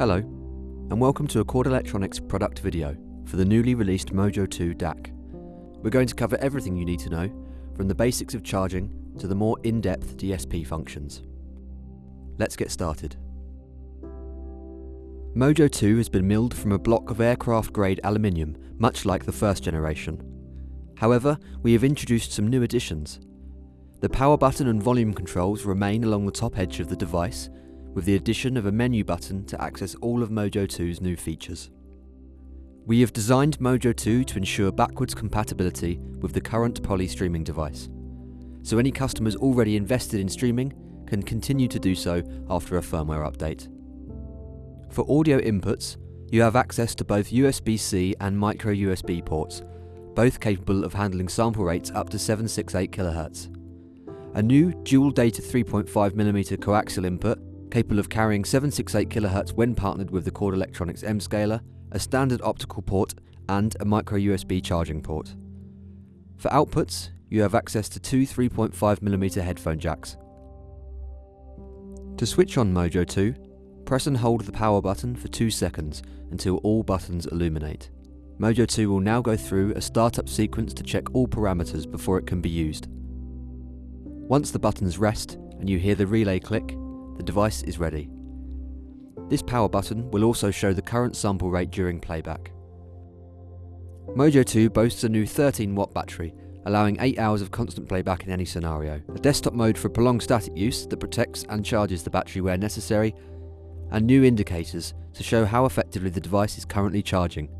Hello, and welcome to a Chord Electronics product video for the newly released Mojo 2 DAC. We're going to cover everything you need to know, from the basics of charging to the more in-depth DSP functions. Let's get started. Mojo 2 has been milled from a block of aircraft-grade aluminium, much like the first generation. However, we have introduced some new additions. The power button and volume controls remain along the top edge of the device, with the addition of a menu button to access all of Mojo 2's new features. We have designed Mojo 2 to ensure backwards compatibility with the current Poly streaming device, so any customers already invested in streaming can continue to do so after a firmware update. For audio inputs, you have access to both USB-C and micro USB ports, both capable of handling sample rates up to 768 kHz. A new dual data 3.5mm coaxial input capable of carrying 768 kHz when partnered with the Chord Electronics M scaler, a standard optical port, and a micro USB charging port. For outputs, you have access to two 3.5mm headphone jacks. To switch on Mojo 2, press and hold the power button for 2 seconds until all buttons illuminate. Mojo 2 will now go through a startup sequence to check all parameters before it can be used. Once the buttons rest and you hear the relay click, the device is ready. This power button will also show the current sample rate during playback. Mojo 2 boasts a new 13 watt battery, allowing 8 hours of constant playback in any scenario, a desktop mode for prolonged static use that protects and charges the battery where necessary, and new indicators to show how effectively the device is currently charging.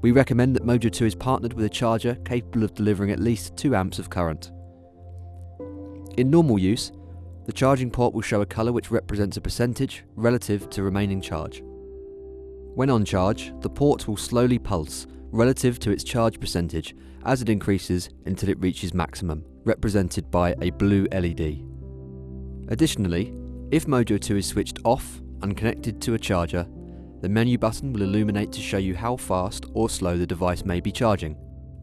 We recommend that Mojo 2 is partnered with a charger capable of delivering at least 2 amps of current. In normal use, the charging port will show a colour which represents a percentage relative to remaining charge. When on charge, the port will slowly pulse relative to its charge percentage as it increases until it reaches maximum, represented by a blue LED. Additionally, if Mojo 2 is switched off and connected to a charger, the menu button will illuminate to show you how fast or slow the device may be charging.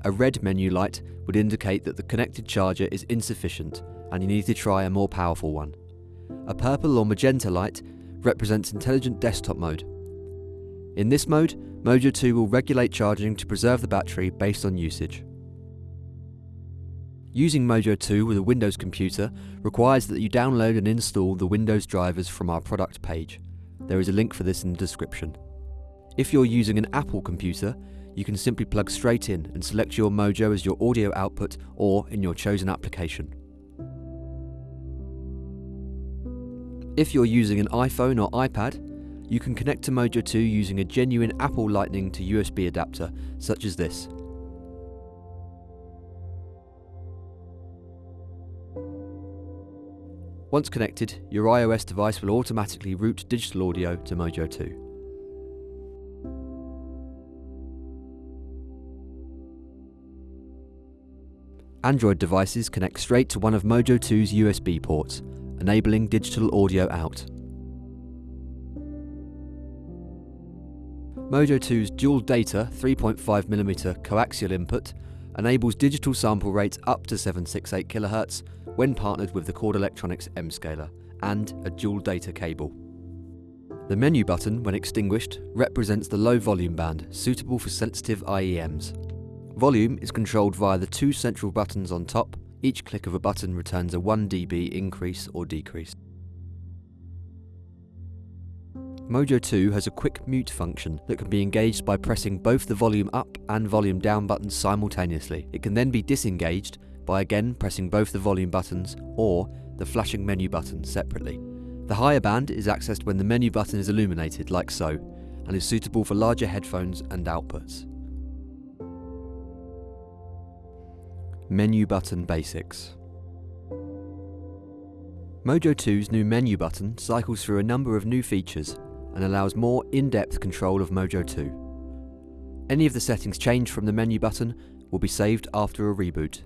A red menu light would indicate that the connected charger is insufficient and you need to try a more powerful one. A purple or magenta light represents intelligent desktop mode. In this mode, Mojo 2 will regulate charging to preserve the battery based on usage. Using Mojo 2 with a Windows computer requires that you download and install the Windows drivers from our product page. There is a link for this in the description. If you're using an Apple computer, you can simply plug straight in and select your Mojo as your audio output or in your chosen application. If you're using an iPhone or iPad, you can connect to Mojo 2 using a genuine Apple Lightning to USB adapter, such as this. Once connected, your iOS device will automatically route digital audio to Mojo 2. Android devices connect straight to one of Mojo 2's USB ports, enabling digital audio out. Mojo 2's dual data 3.5mm coaxial input enables digital sample rates up to 768 kHz when partnered with the Chord Electronics M scaler and a dual data cable. The menu button, when extinguished, represents the low volume band, suitable for sensitive IEMs. Volume is controlled via the two central buttons on top each click of a button returns a 1 dB increase or decrease. Mojo 2 has a quick mute function that can be engaged by pressing both the volume up and volume down buttons simultaneously. It can then be disengaged by again pressing both the volume buttons or the flashing menu button separately. The higher band is accessed when the menu button is illuminated like so, and is suitable for larger headphones and outputs. Menu Button Basics Mojo 2's new menu button cycles through a number of new features and allows more in-depth control of Mojo 2. Any of the settings changed from the menu button will be saved after a reboot.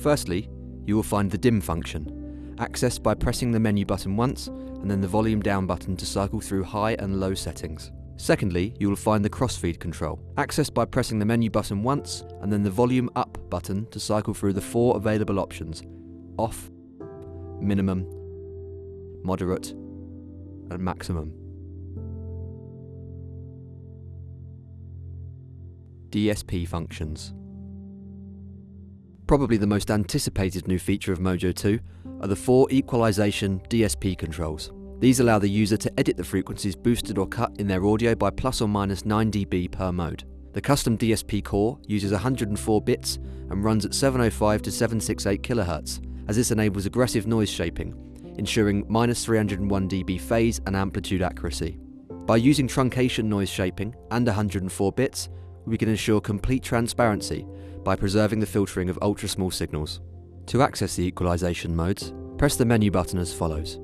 Firstly, you will find the dim function, accessed by pressing the menu button once and then the volume down button to cycle through high and low settings. Secondly, you will find the crossfeed control, accessed by pressing the menu button once and then the volume up button to cycle through the four available options, off, minimum, moderate, and maximum. DSP functions. Probably the most anticipated new feature of Mojo 2 are the four equalization DSP controls. These allow the user to edit the frequencies boosted or cut in their audio by plus or minus 9 dB per mode. The custom DSP core uses 104 bits and runs at 705 to 768 kHz, as this enables aggressive noise shaping, ensuring minus 301 dB phase and amplitude accuracy. By using truncation noise shaping and 104 bits, we can ensure complete transparency by preserving the filtering of ultra small signals. To access the equalization modes, press the menu button as follows.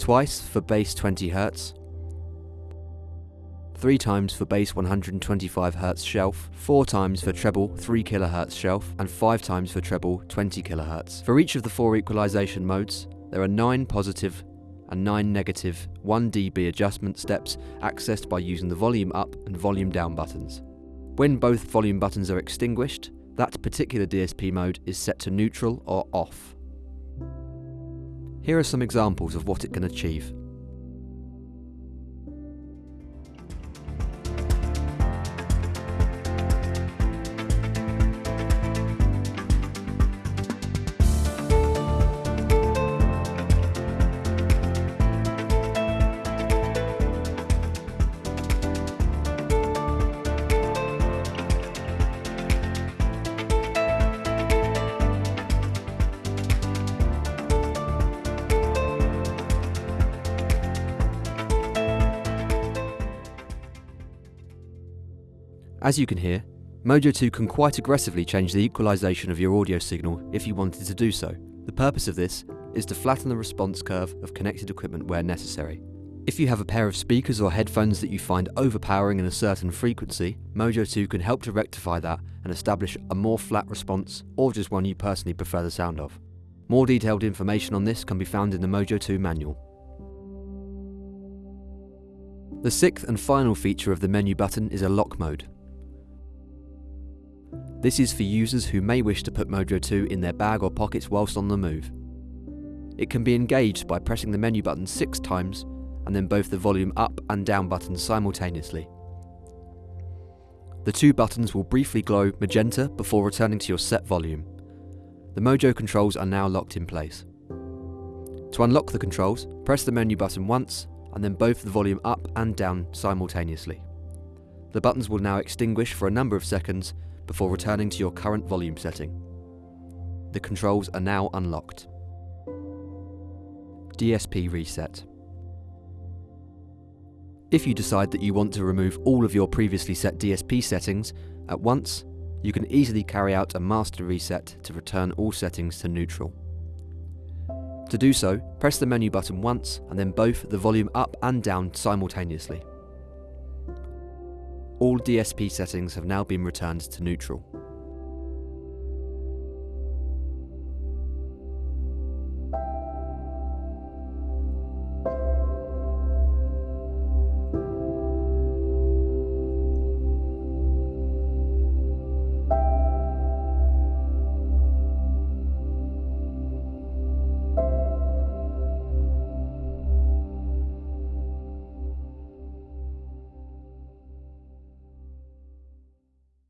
Twice for bass 20 Hz, three times for bass 125 Hz shelf, four times for treble 3 kHz shelf, and five times for treble 20 kHz. For each of the four equalization modes, there are nine positive and nine negative 1 dB adjustment steps accessed by using the volume up and volume down buttons. When both volume buttons are extinguished, that particular DSP mode is set to neutral or off. Here are some examples of what it can achieve. As you can hear, Mojo 2 can quite aggressively change the equalization of your audio signal if you wanted to do so. The purpose of this is to flatten the response curve of connected equipment where necessary. If you have a pair of speakers or headphones that you find overpowering in a certain frequency, Mojo 2 can help to rectify that and establish a more flat response or just one you personally prefer the sound of. More detailed information on this can be found in the Mojo 2 manual. The sixth and final feature of the menu button is a lock mode. This is for users who may wish to put Mojo 2 in their bag or pockets whilst on the move. It can be engaged by pressing the menu button six times and then both the volume up and down buttons simultaneously. The two buttons will briefly glow magenta before returning to your set volume. The Mojo controls are now locked in place. To unlock the controls, press the menu button once and then both the volume up and down simultaneously. The buttons will now extinguish for a number of seconds before returning to your current volume setting. The controls are now unlocked. DSP Reset If you decide that you want to remove all of your previously set DSP settings at once, you can easily carry out a master reset to return all settings to neutral. To do so, press the menu button once and then both the volume up and down simultaneously all DSP settings have now been returned to neutral.